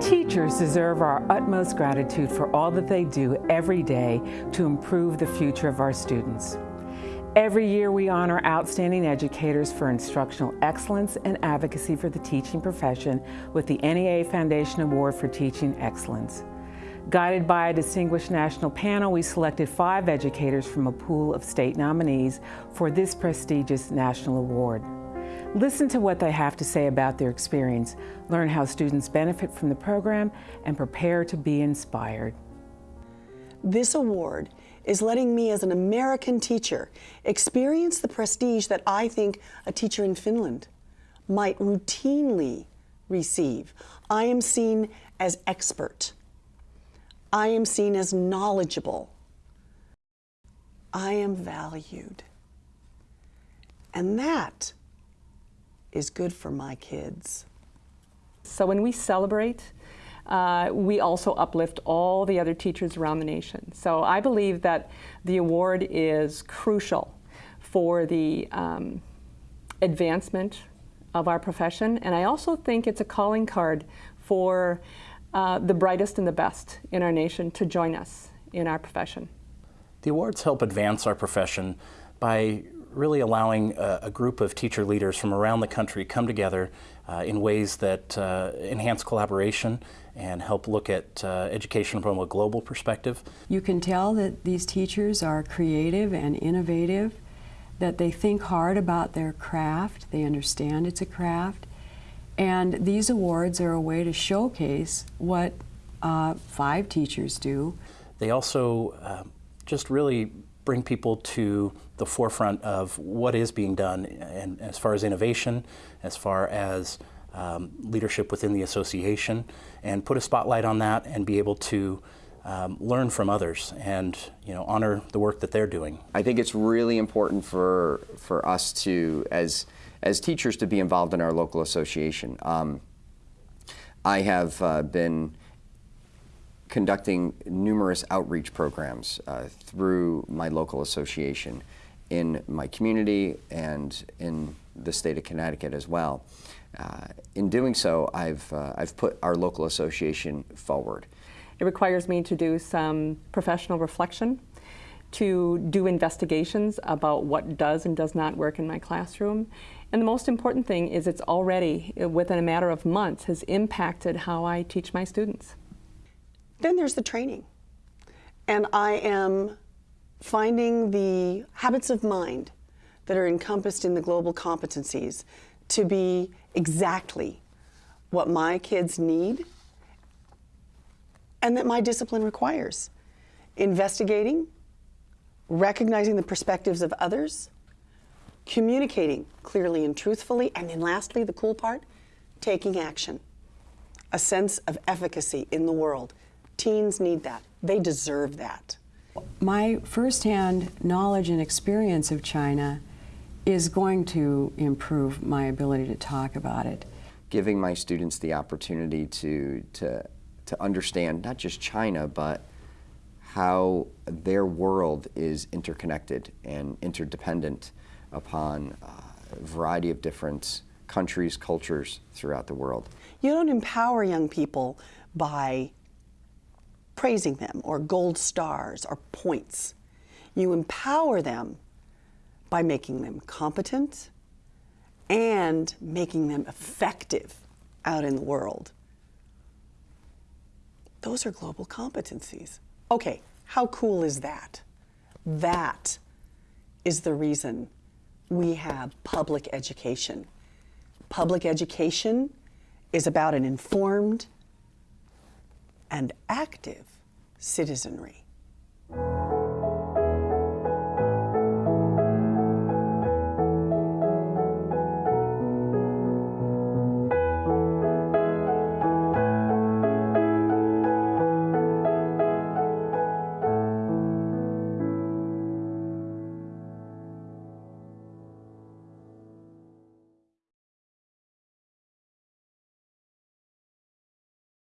Teachers deserve our utmost gratitude for all that they do every day to improve the future of our students. Every year we honor outstanding educators for instructional excellence and advocacy for the teaching profession with the NEA Foundation Award for Teaching Excellence. Guided by a distinguished national panel, we selected five educators from a pool of state nominees for this prestigious national award. Listen to what they have to say about their experience, learn how students benefit from the program, and prepare to be inspired. This award is letting me as an American teacher experience the prestige that I think a teacher in Finland might routinely receive. I am seen as expert. I am seen as knowledgeable. I am valued. And that is good for my kids. So when we celebrate, uh, we also uplift all the other teachers around the nation. So I believe that the award is crucial for the um, advancement of our profession. And I also think it's a calling card for uh, the brightest and the best in our nation to join us in our profession. The awards help advance our profession by really allowing a, a, group of teacher leaders from around the country come together uh, in ways that uh, enhance collaboration and help look at uh, education from a global perspective. You can tell that these teachers are creative and innovative, that they think hard about their craft, they understand it's a craft, and these awards are a way to showcase what uh, five teachers do. They also uh, just really bring people to the forefront of what is being done and as far as innovation, as far as um, leadership within the association, and put a spotlight on that and be able to um, learn from others and you know honor the work that they're doing. I think it's really important for for us to as as teachers to be involved in our local association. Um, I have uh, been conducting numerous outreach programs uh, through my local association in my community and in the state of Connecticut as well. Uh, in doing so, I've, uh, I've put our local association forward. It requires me to do some professional reflection, to do investigations about what does and does not work in my classroom. And the most important thing is it's already, within a matter of months, has impacted how I teach my students. Then there's the training. And I am finding the habits of mind that are encompassed in the global competencies to be exactly what my kids need and that my discipline requires. Investigating, recognizing the perspectives of others, communicating clearly and truthfully, and then lastly, the cool part, taking action. A sense of efficacy in the world. Teens need that. They deserve that. My firsthand knowledge and experience of China is going to improve my ability to talk about it. Giving my students the opportunity to, to, to understand not just China, but how their world is interconnected and interdependent upon a variety of different countries, cultures throughout the world. You don't empower young people by praising them or gold stars or points. You empower them by making them competent and making them effective out in the world. Those are global competencies. Okay, how cool is that? That is the reason we have public education. Public education is about an informed and active citizenry.